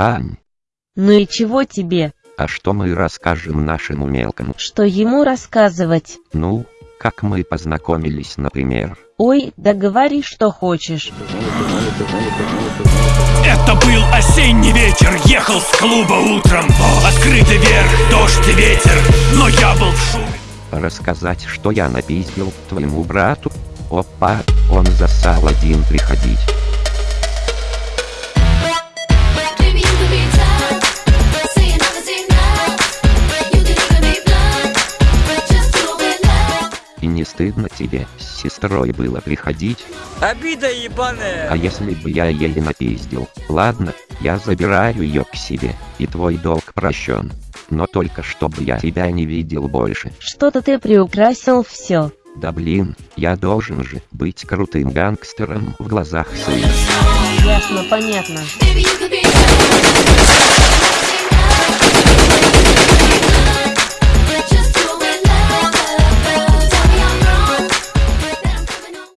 Ань, Ну и чего тебе? а что мы расскажем нашему мелкому? Что ему рассказывать? Ну, как мы познакомились, например. Ой, да говори, что хочешь. Это был осенний ветер, ехал с клуба утром Открытый верх, дождь и ветер, но я был в шуме Рассказать, что я напиздил твоему брату? Опа, он засал один приходить. И не стыдно тебе с сестрой было приходить? Обида ебаная. А если бы я ей напиздил? Ладно, я забираю ее к себе, и твой долг прощен. Но только чтобы я тебя не видел больше. Что-то ты приукрасил все. Да блин, я должен же быть крутым гангстером в глазах сына. Ясно, понятно.